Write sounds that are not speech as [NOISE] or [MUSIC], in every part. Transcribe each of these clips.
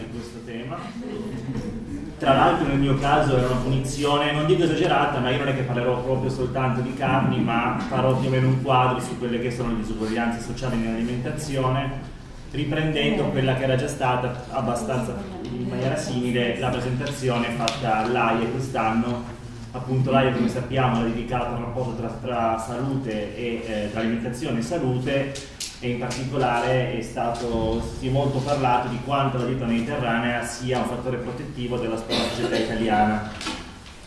di questo tema. Tra l'altro nel mio caso è una punizione, non dico esagerata, ma io non è che parlerò proprio soltanto di carni, ma farò più o meno un quadro su quelle che sono le disuguaglianze sociali nell'alimentazione, riprendendo quella che era già stata abbastanza in maniera simile la presentazione fatta all'AIE quest'anno appunto l'AIE come sappiamo ha dedicato un rapporto tra, tra salute e eh, tra alimentazione e salute e in particolare è stato, si è molto parlato di quanto la dieta mediterranea sia un fattore protettivo della società italiana.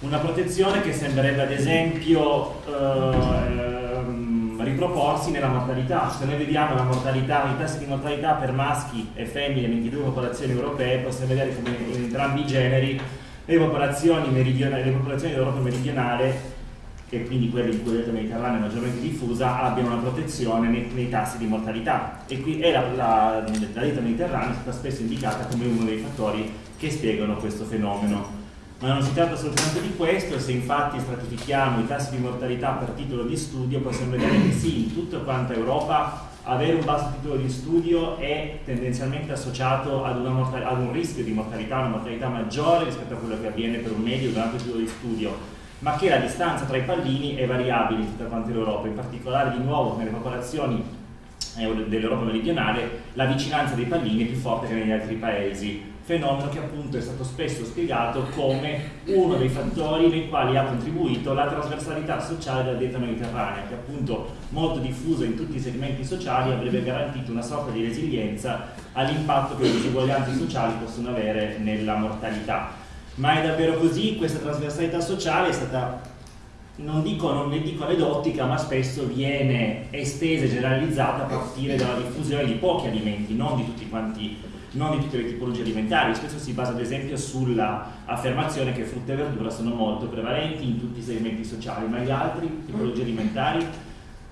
Una protezione che sembrerebbe ad esempio eh, riproporsi nella mortalità. Se noi vediamo la mortalità, i tassi di mortalità per maschi e femmine nelle 22 popolazioni europee, possiamo vedere come in entrambi i generi le popolazioni, le popolazioni dell'Europa meridionale e quindi quelle in cui la dieta mediterranea è maggiormente diffusa abbiano una protezione nei, nei tassi di mortalità. E, qui, e la, la, la dieta mediterranea è stata spesso indicata come uno dei fattori che spiegano questo fenomeno. Ma non si tratta soltanto di questo, se infatti stratifichiamo i tassi di mortalità per titolo di studio possiamo vedere che sì, in tutta quanta Europa avere un basso titolo di studio è tendenzialmente associato ad, ad un rischio di mortalità, una mortalità maggiore rispetto a quello che avviene per un medio un alto titolo di studio, ma che la distanza tra i pallini è variabile in tutta quanta l'Europa, in particolare di nuovo nelle popolazioni eh, dell'Europa meridionale la vicinanza dei pallini è più forte che negli altri paesi fenomeno che appunto è stato spesso spiegato come uno dei fattori nei quali ha contribuito la trasversalità sociale della dieta mediterranea, che appunto molto diffusa in tutti i segmenti sociali avrebbe garantito una sorta di resilienza all'impatto che le disuguaglianze sociali possono avere nella mortalità. Ma è davvero così? Questa trasversalità sociale è stata non dico, non ne dico aneddotica, ma spesso viene estesa e generalizzata a partire dalla diffusione di pochi alimenti, non di tutti quanti non di tutte le tipologie alimentari, spesso si basa ad esempio sull'affermazione che frutta e verdura sono molto prevalenti in tutti i segmenti sociali, ma gli altri tipologie alimentari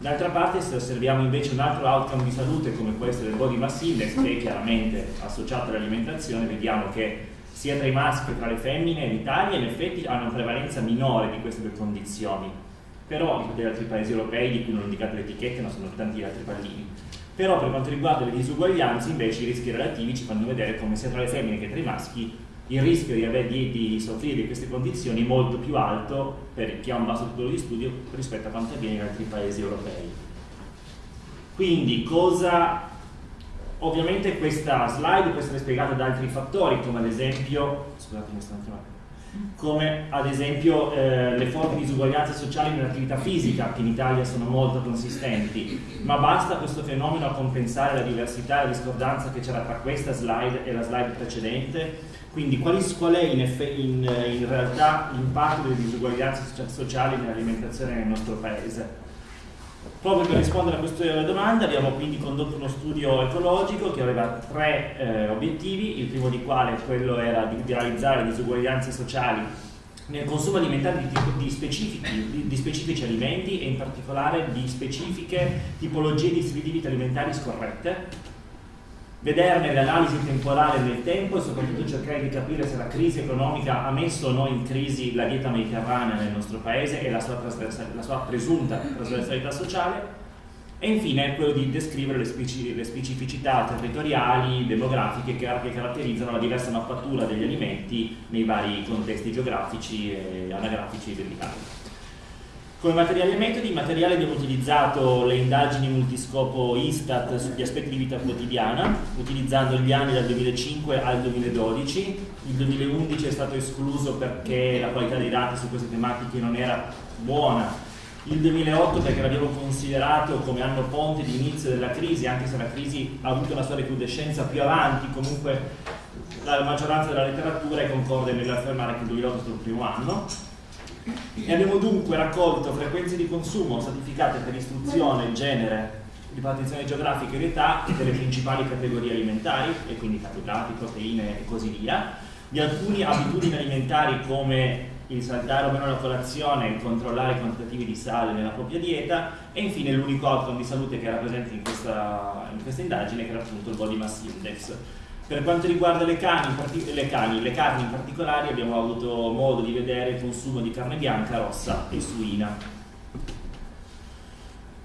D'altra parte se osserviamo invece un altro outcome di salute come essere il body mass index che è chiaramente associato all'alimentazione, vediamo che sia tra i maschi che tra le femmine in Italia in effetti hanno una prevalenza minore di queste due condizioni, però di altri paesi europei di cui non ho indicato le etichette, ma sono tanti altri pallini. Però per quanto riguarda le disuguaglianze invece i rischi relativi ci fanno vedere come sia tra le femmine che tra i maschi il rischio di, avere, di, di soffrire di queste condizioni è molto più alto per chi ha un basso titolo di studio rispetto a quanto avviene in altri paesi europei. Quindi cosa... Ovviamente questa slide può essere spiegata da altri fattori come ad esempio... Scusate, mi stanno chiamando come ad esempio eh, le forti disuguaglianze sociali nell'attività fisica che in Italia sono molto consistenti. Ma basta questo fenomeno a compensare la diversità e la discordanza che c'era tra questa slide e la slide precedente? Quindi qual è in, in, in realtà l'impatto delle disuguaglianze sociali nell'alimentazione nel nostro paese Proprio per rispondere a questa domanda abbiamo quindi condotto uno studio ecologico che aveva tre eh, obiettivi, il primo di quale quello era di, di realizzare disuguaglianze sociali nel consumo alimentare di, di, specifici, di, specifici, alimenti e in particolare di specifiche tipologie di alimentari scorrette vederne l'analisi temporale nel tempo e soprattutto cercare di capire se la crisi economica ha messo o no in crisi la dieta mediterranea nel nostro paese e la sua, la sua presunta trasversalità sociale e infine quello di descrivere le, speci le specificità territoriali, demografiche che, che, caratterizzano la diversa mappatura degli alimenti nei vari contesti geografici e anagrafici dell'Italia. Come materiali e metodi, in materiale abbiamo utilizzato le indagini multiscopo Istat sugli aspetti di vita quotidiana, utilizzando gli anni dal 2005 al 2012. Il 2011 è stato escluso perché la qualità dei dati su queste tematiche non era buona. Il 2008 perché l'abbiamo considerato come anno ponte di inizio della crisi, anche se la crisi ha avuto una sua recrudescenza più avanti, comunque la maggioranza della letteratura è concorde nell'affermare che il 2008 è stato il primo anno e abbiamo dunque raccolto frequenze di consumo stratificate per istruzione, genere, ripartizione geografica ed età delle principali categorie alimentari, e quindi carboidrati, proteine e così via, di alcune abitudini alimentari come il saltare o meno la colazione, il controllare i quantitativi di sale nella propria dieta e infine l'unico outcome di salute che era presente in questa, in questa indagine che era appunto il body mass index Per quanto riguarda le, cani, le, cani, le carni in particolare abbiamo avuto modo di vedere il consumo di carne bianca, rossa e suina.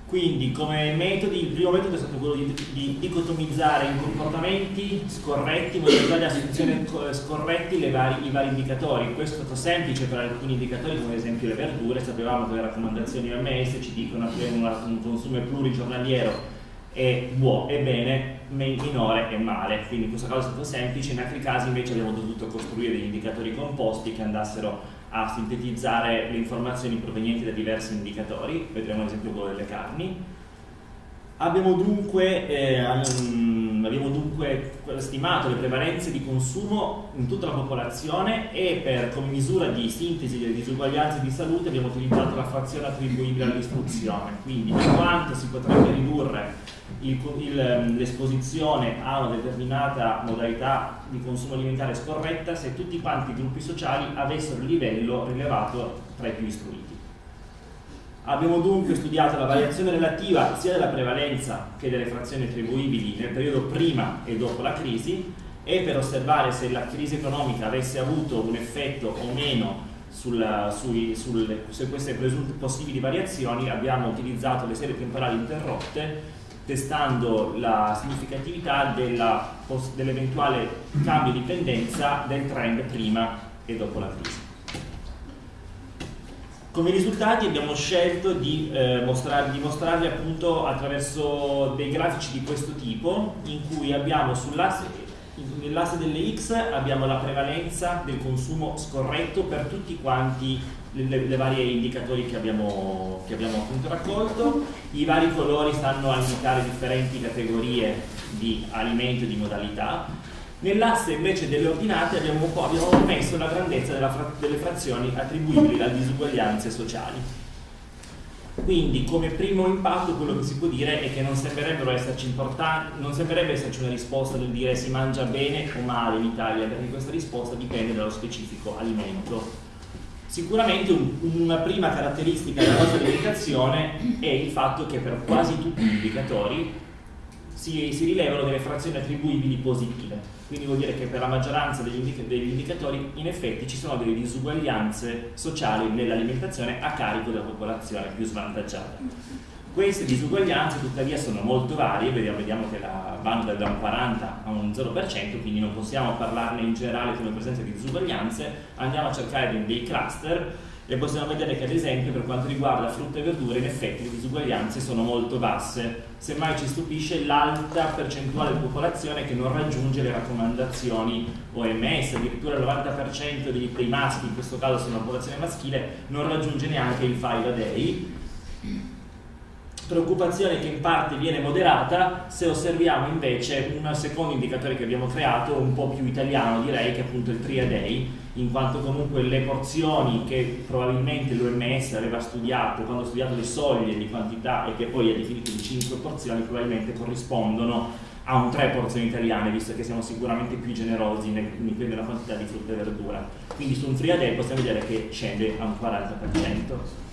Quindi come metodi, il primo metodo è stato quello di, di dicotomizzare i comportamenti scorretti, modalità di assunzione scorretti vari, i vari indicatori. Questo è stato semplice per alcuni indicatori come ad esempio le verdure, sapevamo che le raccomandazioni OMS ci dicono che un consumo plurigiornaliero è buono, è bene, minore è male, quindi in questo caso è stato semplice, in altri casi invece abbiamo dovuto costruire degli indicatori composti che andassero a sintetizzare le informazioni provenienti da diversi indicatori, vedremo ad esempio quello delle carni. Abbiamo dunque, eh, abbiamo dunque stimato le prevalenze di consumo in tutta la popolazione e per, come misura di sintesi delle disuguaglianze di salute abbiamo utilizzato la frazione attribuibile all'istruzione, quindi quanto si potrebbe ridurre Ehm, l'esposizione a una determinata modalità di consumo alimentare scorretta se tutti quanti i gruppi sociali avessero il livello rilevato tra i più istruiti. Abbiamo dunque studiato la variazione relativa sia della prevalenza che delle frazioni attribuibili nel periodo prima e dopo la crisi e per osservare se la crisi economica avesse avuto un effetto o meno sulla, sui, sulle, su queste presunte possibili variazioni abbiamo utilizzato le serie temporali interrotte testando la significatività dell'eventuale dell cambio di tendenza del trend prima e dopo la crisi. Come risultati abbiamo scelto di, eh, mostrar, di mostrarli appunto attraverso dei grafici di questo tipo in cui abbiamo sull'asse nell'asse delle X abbiamo la prevalenza del consumo scorretto per tutti quanti le, le varie indicatori che abbiamo, che abbiamo appunto raccolto, i vari colori stanno a indicare differenti categorie di alimento e di modalità. Nell'asse invece delle ordinate abbiamo, abbiamo messo la grandezza fra, delle frazioni attribuibili a disuguaglianze sociali. Quindi come primo impatto quello che si può dire è che non sembrerebbero esserci non sembrerebbe esserci una risposta del dire si mangia bene o male in Italia, perché questa risposta dipende dallo specifico alimento. Sicuramente un, una prima caratteristica della nostra alimentazione è il fatto che per quasi tutti gli indicatori si, si, rilevano delle frazioni attribuibili positive, quindi vuol dire che per la maggioranza degli, indica degli indicatori in effetti ci sono delle disuguaglianze sociali nell'alimentazione a carico della popolazione più svantaggiata. Queste disuguaglianze tuttavia sono molto varie, vediamo, vediamo che la banda da un 40 a un 0%, quindi non possiamo parlarne in generale come presenza di disuguaglianze, andiamo a cercare dei cluster e possiamo vedere che ad esempio per quanto riguarda frutta e verdure in effetti le disuguaglianze sono molto basse. Semmai ci stupisce l'alta percentuale di popolazione che non raggiunge le raccomandazioni OMS addirittura il 90% dei, dei maschi in questo caso sono la popolazione maschile non raggiunge neanche il 5 a day preoccupazione che in parte viene moderata se osserviamo invece un secondo indicatore che abbiamo creato, un po' più italiano direi, che è appunto il Tria Day, in quanto comunque le porzioni che probabilmente l'OMS aveva studiato quando ha studiato le soglie di quantità e che poi ha definito di 5 porzioni probabilmente corrispondono a un 3 porzioni italiane, visto che siamo sicuramente più generosi nella quantità di frutta e verdura. Quindi su un Tria Day possiamo vedere che scende a un 40%.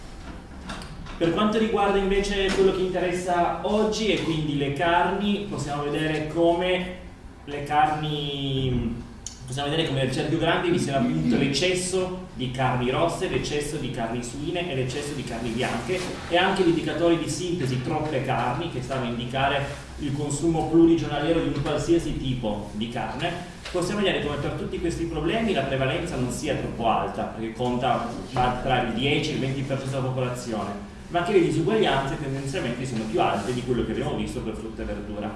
Per quanto riguarda invece quello che interessa oggi e quindi le carni, possiamo vedere come le carni possiamo vedere come nel cerchio grande vi sia appunto l'eccesso di carni rosse, l'eccesso di carni suine e l'eccesso di carni bianche e anche l'indicatori di sintesi troppe carni che stanno a indicare il consumo plurigiornaliero di un qualsiasi tipo di carne. Possiamo vedere come per tutti questi problemi la prevalenza non sia troppo alta perché conta tra il 10 e il 20% della popolazione ma che le disuguaglianze tendenzialmente sono più alte di quello che abbiamo visto per frutta e verdura.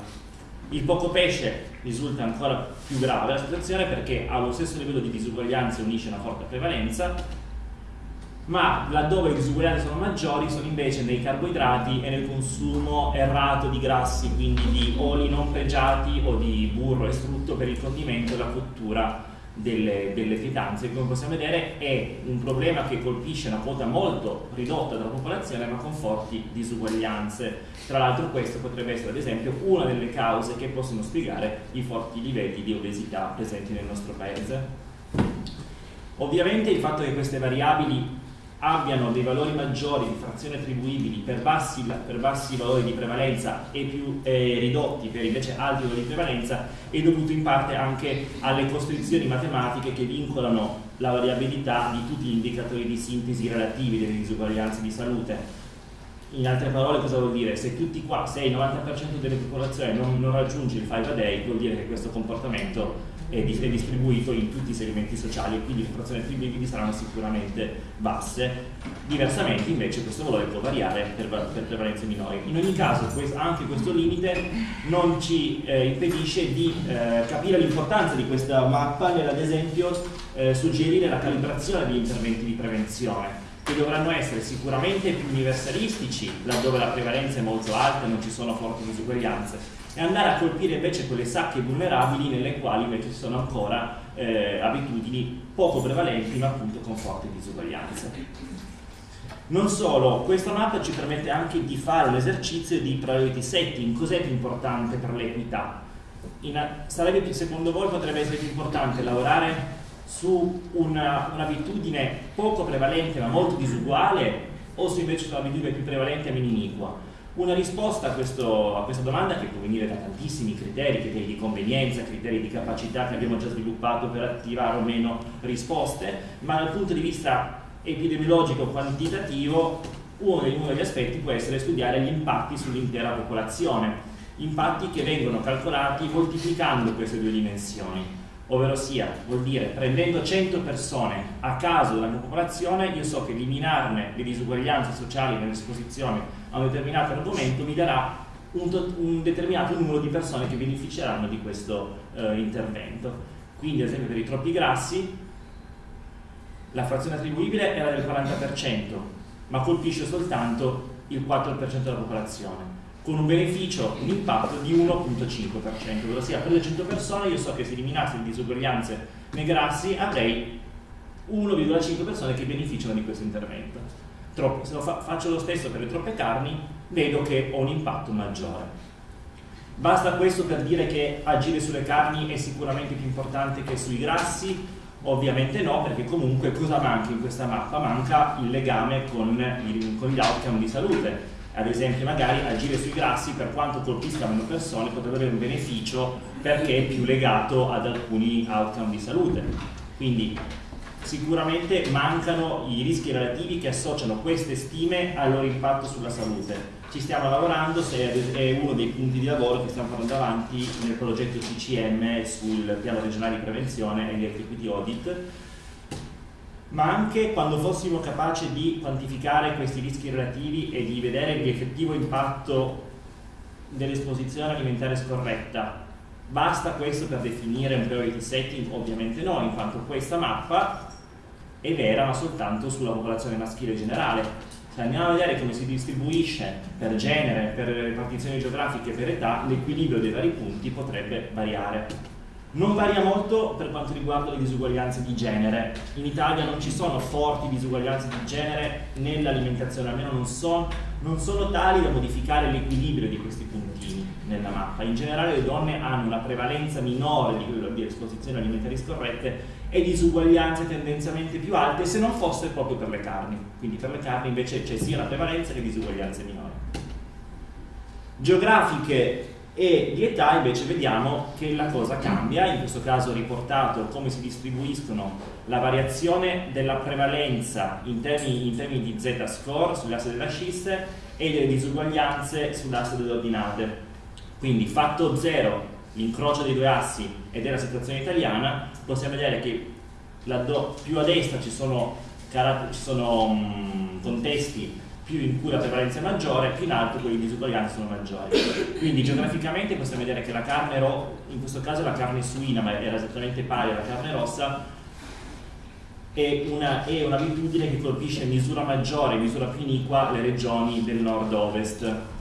Il poco pesce risulta ancora più grave la situazione perché allo stesso livello di disuguaglianze unisce una forte prevalenza, ma laddove le disuguaglianze sono maggiori sono invece nei carboidrati e nel consumo errato di grassi, quindi di oli non pregiati o di burro e strutto per il condimento e la cottura delle, delle pietanze, come possiamo vedere è un problema che colpisce una quota molto ridotta della popolazione ma con forti disuguaglianze. Tra l'altro questo potrebbe essere ad esempio una delle cause che possono spiegare i forti livelli di obesità presenti nel nostro paese. Ovviamente il fatto che queste variabili abbiano dei valori maggiori di frazioni attribuibili per bassi, per bassi valori di prevalenza e più eh, ridotti per invece alti valori di prevalenza è dovuto in parte anche alle costrizioni matematiche che vincolano la variabilità di tutti gli indicatori di sintesi relativi delle disuguaglianze di salute. In altre parole cosa vuol dire? Se qua, se il 90% delle popolazioni non, non raggiunge il 5 a day, vuol dire che questo comportamento è, distribuito in tutti i segmenti sociali e quindi le frazioni attribuibili saranno sicuramente basse. Diversamente invece questo valore può variare per, per prevalenze minori. In ogni caso anche questo limite non ci eh, impedisce di eh, capire l'importanza di questa mappa nell'ad esempio eh, suggerire la calibrazione degli interventi di prevenzione che dovranno essere sicuramente più universalistici laddove la prevalenza è molto alta e non ci sono forti disuguaglianze e andare a colpire invece quelle sacche vulnerabili nelle quali invece ci sono ancora eh, abitudini poco prevalenti ma appunto con forti disuguaglianze. Non solo, questa mappa ci permette anche di fare un esercizio di priority setting, cos'è più importante per l'equità? Sarebbe, secondo voi potrebbe essere più importante lavorare su un'abitudine un poco prevalente ma molto disuguale o se invece su un'abitudine più prevalente meno iniqua? Una risposta a, questo, a, questa domanda che può venire da tantissimi criteri, criteri di convenienza, criteri di capacità che abbiamo già sviluppato per attivare o meno risposte, ma dal punto di vista epidemiologico quantitativo uno degli, uno degli aspetti può essere studiare gli impatti sull'intera popolazione, impatti che vengono calcolati moltiplicando queste due dimensioni, ovvero sia, vuol dire prendendo 100 persone a caso della mia popolazione, io so che eliminarne le disuguaglianze sociali nell'esposizione a un determinato argomento mi darà un, un determinato numero di persone che beneficeranno di questo eh, intervento. Quindi ad esempio per i troppi grassi la frazione attribuibile era del 40%, ma colpisce soltanto il 4% della popolazione, con un beneficio, un impatto di 1.5%, ovvero sia per le 100 persone io so che se eliminassi le disuguaglianze nei grassi avrei 1,5 persone che beneficiano di questo intervento troppo, se lo fa, faccio lo stesso per le troppe carni, vedo che ho un impatto maggiore. Basta questo per dire che agire sulle carni è sicuramente più importante che sui grassi? Ovviamente no, perché comunque cosa manca in questa mappa? Manca il legame con, il, con gli outcome di salute. Ad esempio magari agire sui grassi per quanto colpisca meno persone potrebbe avere un beneficio perché è più legato ad alcuni outcome di salute. Quindi sicuramente mancano i rischi relativi che associano queste stime al loro impatto sulla salute. Ci stiamo lavorando, è uno dei punti di lavoro che stiamo portando avanti nel progetto CCM sul piano regionale di prevenzione e di equity audit, ma anche quando fossimo capaci di quantificare questi rischi relativi e di vedere l'effettivo impatto dell'esposizione alimentare scorretta Basta questo per definire un priority setting? Ovviamente no, in quanto questa mappa è vera ma soltanto sulla popolazione maschile generale. Se andiamo a vedere come si distribuisce per genere, per ripartizioni geografiche, per età, l'equilibrio dei vari punti potrebbe variare. Non varia molto per quanto riguarda le disuguaglianze di genere. In Italia non ci sono forti disuguaglianze di genere nell'alimentazione, almeno non, so, non sono tali da modificare l'equilibrio di questi puntini nella mappa. In generale le donne hanno una prevalenza minore di, di esposizioni alimentari scorrette e disuguaglianze tendenzialmente più alte se non fosse proprio per le carni. Quindi per le carni invece c'è sia la prevalenza che disuguaglianze minori. Geografiche e di età invece vediamo che la cosa cambia, in questo caso riportato come si distribuiscono la variazione della prevalenza in termini, in termini di z-score sull'asse della scisse e delle disuguaglianze sull'asse delle ordinate. Quindi fatto 0 l'incrocio dei due assi ed è la situazione italiana, possiamo vedere che più a destra ci sono, ci sono contesti più in cui la prevalenza è maggiore, più in alto quelli disuguaglianti sono maggiori. Quindi geograficamente possiamo vedere che la carne rossa, in questo caso la carne suina, ma era esattamente pari alla carne rossa, è un'abitudine un che colpisce in misura maggiore, in misura più iniqua, le regioni del nord-ovest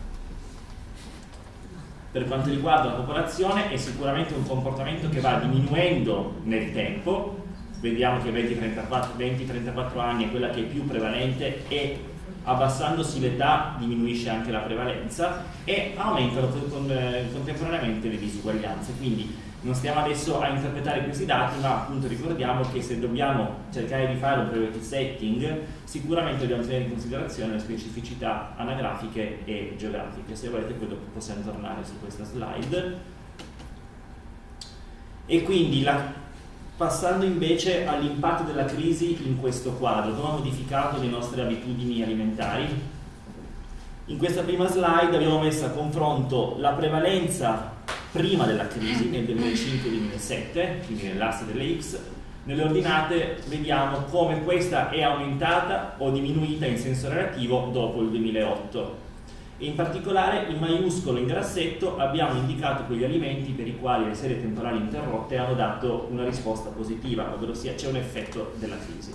per quanto riguarda la popolazione è sicuramente un comportamento che va diminuendo nel tempo, vediamo che 20-34 anni è quella che è più prevalente e abbassandosi l'età diminuisce anche la prevalenza e aumentano con, contemporaneamente le disuguaglianze, quindi Non stiamo adesso a interpretare questi dati, ma appunto ricordiamo che se dobbiamo cercare di fare un priority setting, sicuramente dobbiamo tenere in considerazione le specificità anagrafiche e geografiche. Se volete poi dopo possiamo tornare su questa slide. E quindi la, passando invece all'impatto della crisi in questo quadro, come ha modificato le nostre abitudini alimentari. In questa prima slide abbiamo messo a confronto la prevalenza prima della crisi nel 2005-2007, quindi nell'asse delle X, nelle ordinate vediamo come questa è aumentata o diminuita in senso relativo dopo il 2008. In particolare in maiuscolo in grassetto abbiamo indicato quegli alimenti per i quali le serie temporali interrotte hanno dato una risposta positiva, ovvero c'è un effetto della crisi.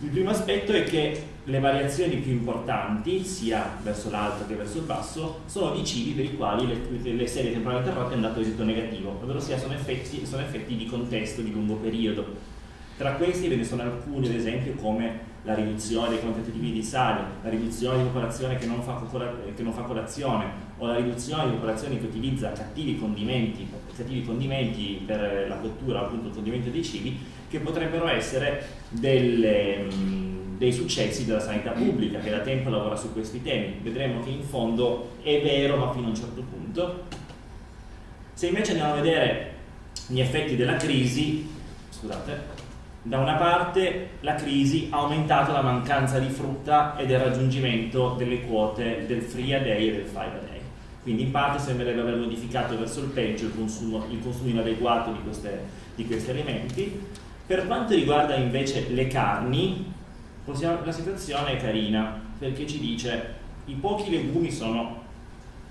Il primo aspetto è che le variazioni più importanti, sia verso l'alto che verso il basso, sono di cibi per i quali le, le serie temporali interrotte hanno dato esito negativo, ovvero sono effetti, sono effetti di contesto di lungo periodo. Tra questi ve ne sono alcuni, ad esempio, come la riduzione dei quantitativi di sale, la riduzione di popolazione che non, fa, che non fa colazione o la riduzione di popolazione che utilizza cattivi condimenti, cattivi condimenti per la cottura, appunto il condimento dei cibi, che potrebbero essere delle, dei successi della sanità pubblica che da tempo lavora su questi temi. Vedremo che in fondo è vero ma fino a un certo punto. Se invece andiamo a vedere gli effetti della crisi, scusate, da una parte la crisi ha aumentato la mancanza di frutta e del raggiungimento delle quote del free a day e del five a day. Quindi in parte sembrerebbe aver modificato verso il peggio il consumo, il consumo inadeguato di, queste, di questi alimenti. Per quanto riguarda invece le carni, possiamo, la situazione è carina perché ci dice i pochi legumi sono,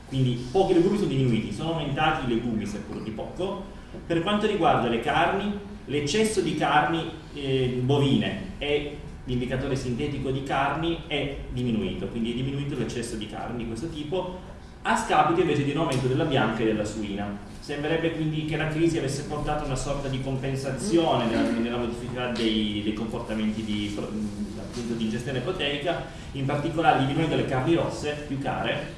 quindi pochi legumi sono diminuiti, sono aumentati i legumi seppur di poco. Per quanto riguarda le carni, l'eccesso di carni eh, bovine e l'indicatore sintetico di carni è diminuito, quindi è diminuito l'eccesso di carni di questo tipo, a scapito invece di un aumento della bianca e della suina. Sembrerebbe quindi che la crisi avesse portato una sorta di compensazione nella, nella modifica dei, dei comportamenti di, appunto, di ingestione proteica, in particolare diminuendo le carni rosse più care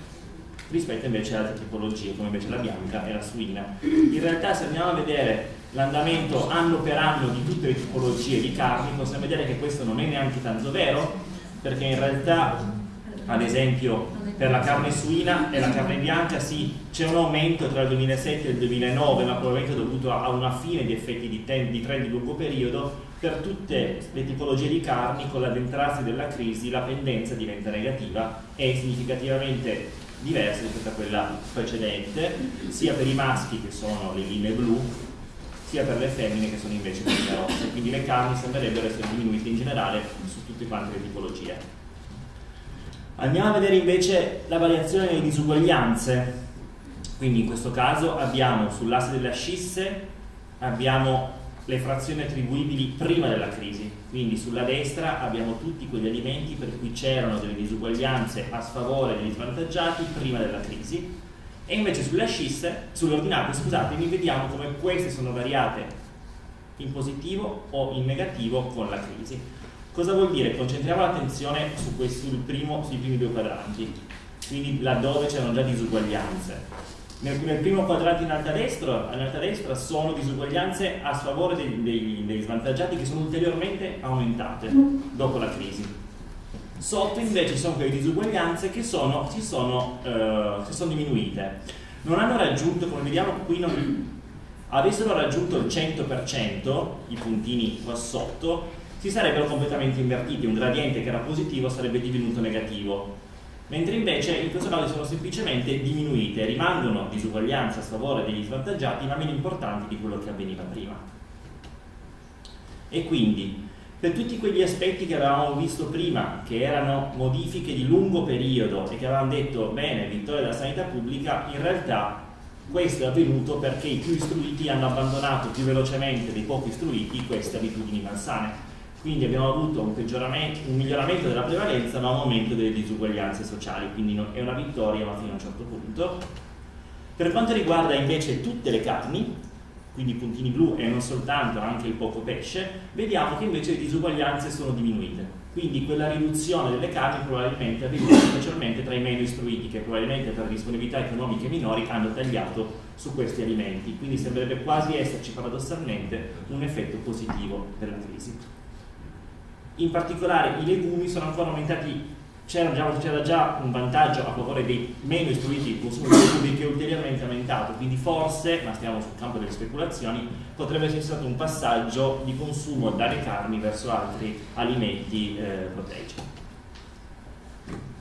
rispetto invece ad altre tipologie come invece la bianca e la suina. In realtà se andiamo a vedere l'andamento anno per anno di tutte le tipologie di carni possiamo vedere che questo non è neanche tanto vero perché in realtà ad esempio per la carne suina e la carne bianca sì, c'è un aumento tra il 2007 e il 2009, ma probabilmente dovuto a una fine di effetti di, di trend di lungo periodo, per tutte le tipologie di carni con l'addentrarsi della crisi la pendenza diventa negativa e significativamente diversa rispetto a quella precedente, sia per i maschi che sono le linee blu, sia per le femmine che sono invece le linee rosse, quindi le carni sembrerebbero essere diminuite in generale su tutte quante le tipologie. Andiamo a vedere invece la variazione delle disuguaglianze. Quindi in questo caso abbiamo sull'asse delle ascisse abbiamo le frazioni attribuibili prima della crisi, quindi sulla destra abbiamo tutti quegli alimenti per cui c'erano delle disuguaglianze a sfavore degli svantaggiati prima della crisi e invece sulle ascisse, sulle ordinate, scusatemi, vediamo come queste sono variate in positivo o in negativo con la crisi. Cosa vuol dire? Concentriamo l'attenzione su sui primi due quadranti, quindi laddove c'erano già disuguaglianze. Nel, nel, primo quadrante in alto a destra, destra sono disuguaglianze a sfavore dei, dei, svantaggiati che sono ulteriormente aumentate dopo la crisi. Sotto invece ci sono quelle disuguaglianze che sono, si, sono, eh, si sono diminuite. Non hanno raggiunto, come vediamo qui, non, avessero raggiunto il 100%, i puntini qua sotto, si sarebbero completamente invertiti, un gradiente che era positivo sarebbe divenuto negativo, mentre invece in questo caso sono semplicemente diminuite, rimangono disuguaglianze a favore degli svantaggiati ma meno importanti di quello che avveniva prima. E quindi per tutti quegli aspetti che avevamo visto prima, che erano modifiche di lungo periodo e che avevamo detto bene, vittoria della sanità pubblica, in realtà questo è avvenuto perché i più istruiti hanno abbandonato più velocemente dei pochi istruiti queste abitudini malsane quindi abbiamo avuto un, un, miglioramento della prevalenza ma un aumento delle disuguaglianze sociali, quindi è una vittoria ma fino a un certo punto. Per quanto riguarda invece tutte le carni, quindi i puntini blu e non soltanto anche il poco pesce, vediamo che invece le disuguaglianze sono diminuite. quindi quella riduzione delle carni probabilmente avvenuta specialmente tra i meno istruiti che probabilmente per disponibilità economiche minori hanno tagliato su questi alimenti, quindi sembrerebbe quasi esserci paradossalmente un effetto positivo della crisi. In particolare i legumi sono ancora aumentati c'era già, già, un vantaggio a favore dei meno istruiti di consumo di legumi che è ulteriormente aumentato, quindi forse, ma stiamo sul campo delle speculazioni, potrebbe essere stato un passaggio di consumo dalle carni verso altri alimenti eh, proteici.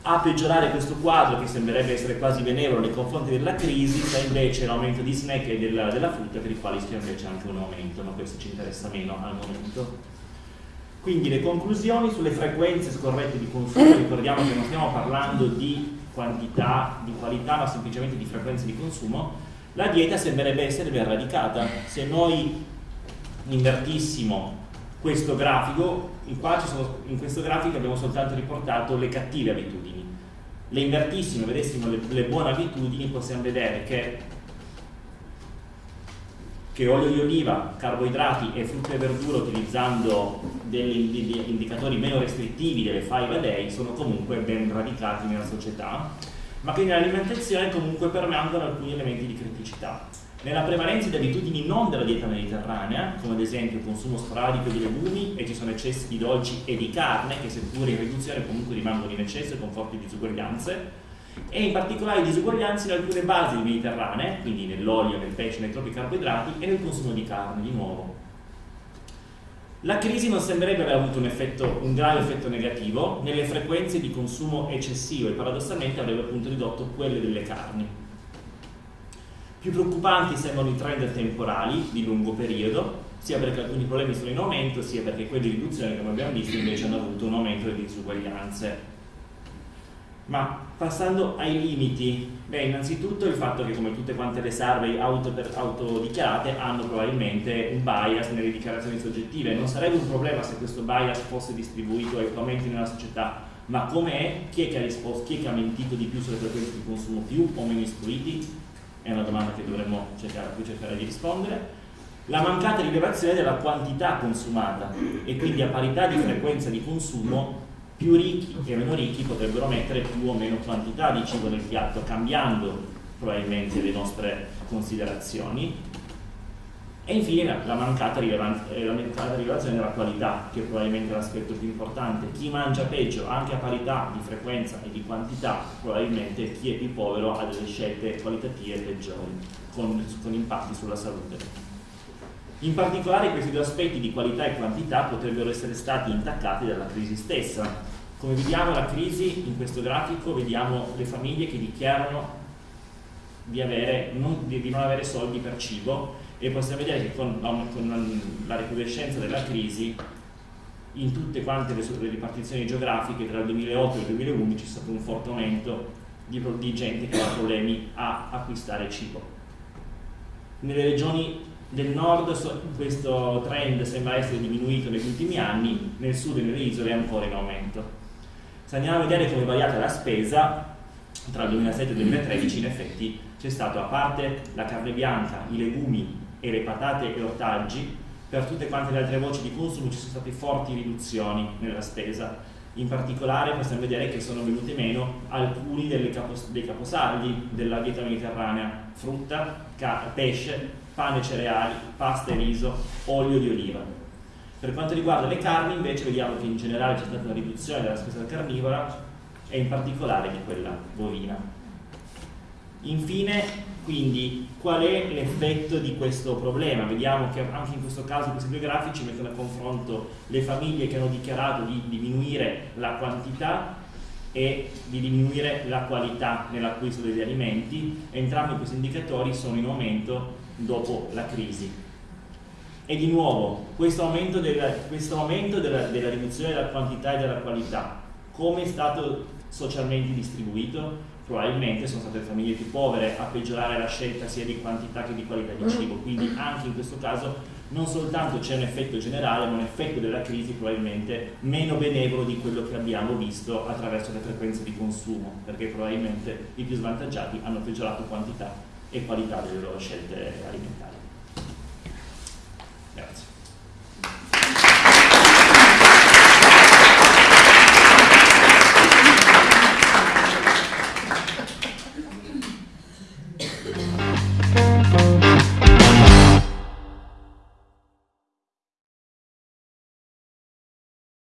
A peggiorare questo quadro, che sembrerebbe essere quasi benevolo nei confronti della crisi, sta invece l'aumento di snack e della, della frutta, per i quali c'è invece anche un aumento, ma questo ci interessa meno al momento. Quindi le conclusioni sulle frequenze scorrette di consumo, [COUGHS] ricordiamo che non stiamo parlando di quantità, di qualità, ma semplicemente di frequenze di consumo, la dieta sembrerebbe essere ben radicata. Se noi invertissimo questo grafico, in, sono, in questo grafico abbiamo soltanto riportato le cattive abitudini. Le invertissimo vedessimo le, le buone abitudini, possiamo vedere che che olio di oliva, carboidrati e frutta e verdura utilizzando degli indicatori meno restrittivi delle 5 a day sono comunque ben radicati nella società, ma che nell'alimentazione comunque permangono alcuni elementi di criticità. Nella prevalenza di abitudini non della dieta mediterranea, come ad esempio il consumo sporadico di legumi e ci sono eccessi di dolci e di carne, che seppur in riduzione comunque rimangono in eccesso con forti disuguaglianze, e in particolare disuguaglianze in alcune basi mediterranee, quindi nell'olio, nel pesce, nei troppi carboidrati e nel consumo di carne di nuovo. La crisi non sembrerebbe aver avuto un, effetto, un grave effetto negativo nelle frequenze di consumo eccessivo e paradossalmente avrebbe appunto ridotto quelle delle carni. Più preoccupanti sembrano i trend temporali di lungo periodo, sia perché alcuni problemi sono in aumento, sia perché quelli di riduzione, come abbiamo visto, invece hanno avuto un aumento delle disuguaglianze ma passando ai limiti, beh, innanzitutto il fatto che come tutte quante le survey auto autodichiarate hanno probabilmente un bias nelle dichiarazioni soggettive. Non sarebbe un problema se questo bias fosse distribuito equamente nella società, ma come è? Chi è che ha risposto? Chi è che ha mentito di più sulle frequenze di consumo più o meno istruiti? È una domanda che dovremmo cercare, a cui cercare di rispondere. La mancata rilevazione della quantità consumata e quindi a parità di frequenza di consumo più ricchi e meno ricchi potrebbero mettere più o meno quantità di cibo nel piatto, cambiando probabilmente le nostre considerazioni. E infine la mancata, eh, la mancata rilevazione della qualità, che è probabilmente l'aspetto più importante. Chi mangia peggio, anche a parità di frequenza e di quantità, probabilmente chi è più povero ha delle scelte qualitative peggiori, con, con impatti sulla salute. In particolare questi due aspetti di qualità e quantità potrebbero essere stati intaccati dalla crisi stessa. Come vediamo la crisi, in questo grafico vediamo le famiglie che dichiarano di, avere, non, di non avere soldi per cibo e possiamo vedere che con, con la recrudescenza della crisi in tutte quante le, le ripartizioni geografiche tra il 2008 e il 2011 c'è stato un forte aumento di, di gente che ha problemi a acquistare cibo. Nelle regioni del nord questo trend sembra essere diminuito negli ultimi anni, nel sud e nelle isole è ancora in aumento. Se andiamo a vedere come è variata la spesa, tra il 2007 e il 2013 in effetti c'è stato, a parte la carne bianca, i legumi e le patate e ortaggi, per tutte quante le altre voci di consumo ci sono state forti riduzioni nella spesa. In particolare possiamo vedere che sono venute meno alcuni capos dei caposaldi della dieta mediterranea, frutta, pesce, pane cereali, pasta e riso, olio di oliva. Per quanto riguarda le carni invece vediamo che in generale c'è stata una riduzione della spesa carnivora e in particolare di quella bovina. Infine, quindi, qual è l'effetto di questo problema? Vediamo che anche in questo caso questi due grafici mettono a confronto le famiglie che hanno dichiarato di diminuire la quantità e di diminuire la qualità nell'acquisto degli alimenti. Entrambi questi indicatori sono in aumento dopo la crisi. E di nuovo, questo aumento, della, questo aumento della, della riduzione della quantità e della qualità, come è stato socialmente distribuito? Probabilmente sono state le famiglie più povere a peggiorare la scelta sia di quantità che di qualità di cibo, quindi anche in questo caso non soltanto c'è un effetto generale, ma un effetto della crisi probabilmente meno benevolo di quello che abbiamo visto attraverso le frequenze di consumo, perché probabilmente i più svantaggiati hanno peggiorato quantità e qualità delle loro scelte alimentari. Grazie.